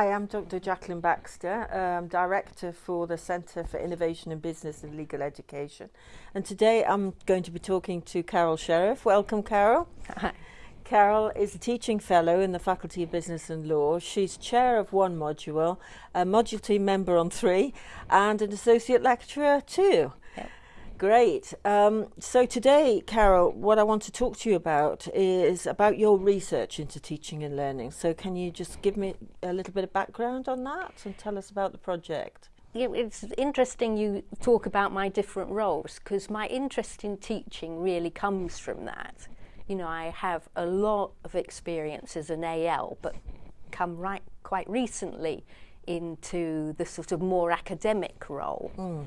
Hi, I'm Dr. Jacqueline Baxter, um, Director for the Centre for Innovation in Business and Legal Education. And today I'm going to be talking to Carol Sheriff. Welcome, Carol. Hi. Carol is a teaching fellow in the Faculty of Business and Law. She's chair of one module, a module team member on three, and an associate lecturer too. Great. Um, so today, Carol, what I want to talk to you about is about your research into teaching and learning. So can you just give me a little bit of background on that and tell us about the project? Yeah, it's interesting you talk about my different roles because my interest in teaching really comes from that. You know, I have a lot of experience as an AL, but come right quite recently into the sort of more academic role. Mm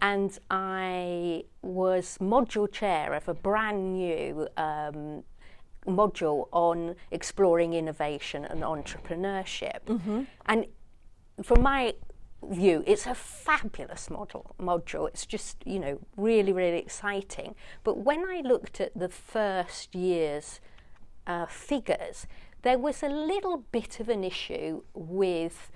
and I was module chair of a brand new um, module on exploring innovation and entrepreneurship. Mm-hmm. And from my view, it's a fabulous model, module. It's just, you know, really, really exciting. But when I looked at the first year's uh, figures, there was a little bit of an issue with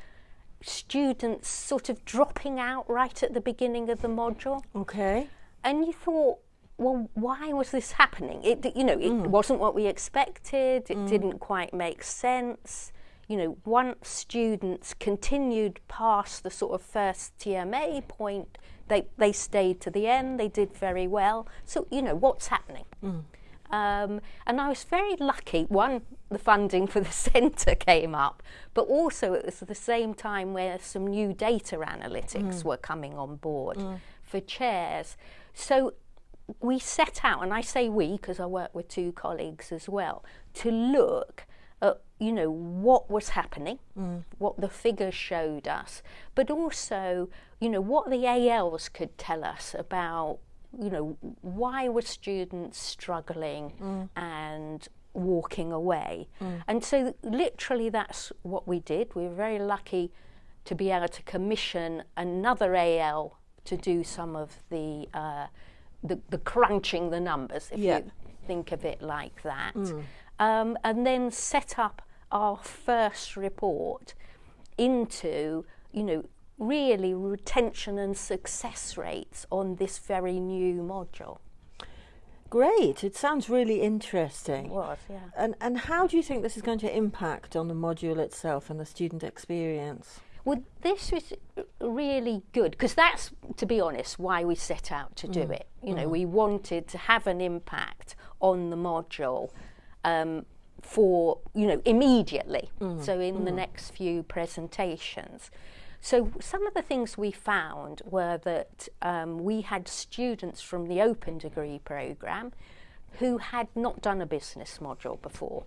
students sort of dropping out right at the beginning of the module. Okay. And you thought, well, why was this happening? It, you know, it mm. wasn't what we expected. It mm. didn't quite make sense. You know, once students continued past the sort of first TMA point, they, they stayed to the end. They did very well. So, you know, what's happening? Mm. Um, and I was very lucky. One, the funding for the centre came up, but also it was the same time where some new data analytics mm. were coming on board mm. for chairs. So we set out, and I say we because I work with two colleagues as well, to look at you know what was happening, mm. what the figures showed us, but also you know what the ALs could tell us about you know, why were students struggling mm. and walking away? Mm. And so, literally, that's what we did. We were very lucky to be able to commission another AL to do some of the uh, the, the, crunching the numbers, if yeah. you think of it like that, mm. um, and then set up our first report into you know really retention and success rates on this very new module. Great, it sounds really interesting. It was, yeah. And, and how do you think this is going to impact on the module itself and the student experience? Well, this was really good because that's, to be honest, why we set out to do mm. it. You know, mm. we wanted to have an impact on the module um, for, you know, immediately. Mm. So in the mm. next few presentations. So some of the things we found were that um, we had students from the open degree programme who had not done a business module before.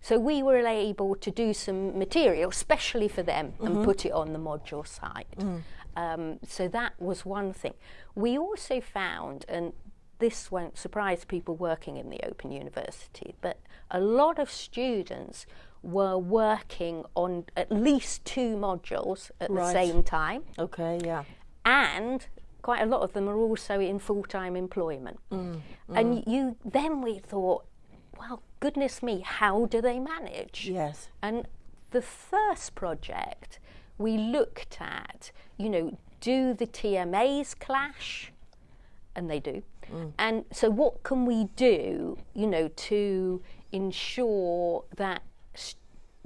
So we were able to do some material, especially for them, mm-hmm. and put it on the module site. Mm. Um, so that was one thing. We also found, and this won't surprise people working in the Open University, but a lot of students were working on at least two modules at right. the same time. Okay, yeah. And quite a lot of them are also in full-time employment. Mm, mm. And you then we thought, well, goodness me, how do they manage? Yes. And the first project we looked at, you know, do the TMAs clash? And they do. Mm. And so what can we do, you know, to ensure that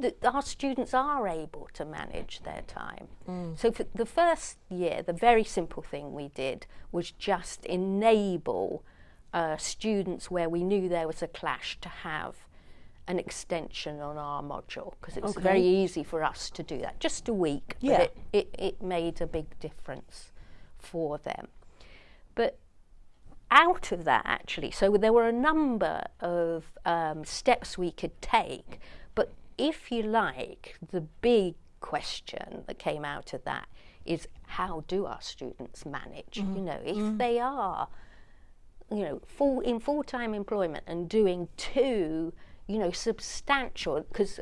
that our students are able to manage their time. Mm. So for the first year, the very simple thing we did was just enable uh, students where we knew there was a clash to have an extension on our module because it was okay. very easy for us to do that. Just a week, yeah. but it, it, it made a big difference for them. But out of that, actually, so there were a number of um, steps we could take But if you like, the big question that came out of that is how do our students manage? Mm-hmm. You know, if mm-hmm. they are, you know, full in full time employment and doing two, you know, substantial because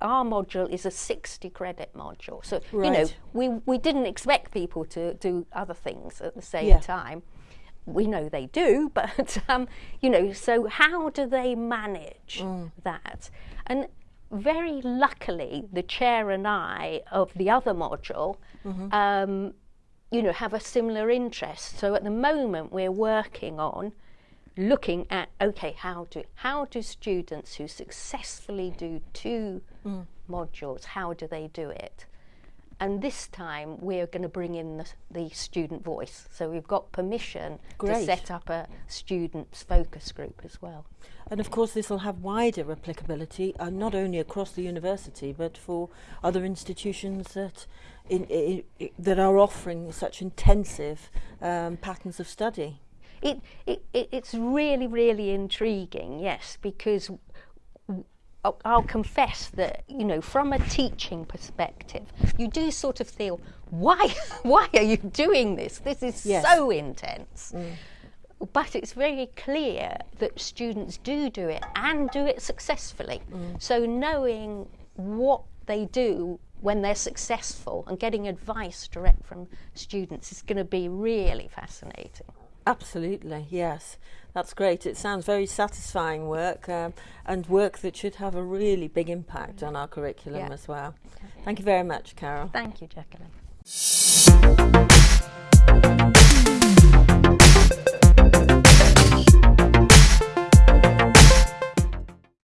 our module is a 60 credit module. So, right. you know, we, we didn't expect people to do other things at the same yeah. time. We know they do, but, um, you know, so how do they manage mm. that? And very luckily, the chair and I of the other module, mm-hmm. um, you know, have a similar interest. So at the moment, we're working on looking at okay, how do how do students who successfully do two mm. modules, how do they do it? And this time we're going to bring in the, the, student voice. So we've got permission Great. to set up a students focus group as well. And of course this will have wider applicability uh, not only across the university but for other institutions that in, in, in, that are offering such intensive um, patterns of study. It, it, it's really, really intriguing, yes, because I'll confess that you know from a teaching perspective you do sort of feel why why are you doing this this is yes. so intense mm. but it's very clear that students do do it and do it successfully mm. so knowing what they do when they're successful and getting advice direct from students is going to be really fascinating Absolutely, yes. That's great. It sounds very satisfying work um, and work that should have a really big impact mm. on our curriculum yeah. as well. Thank you very much, Carol. Thank you, Jacqueline.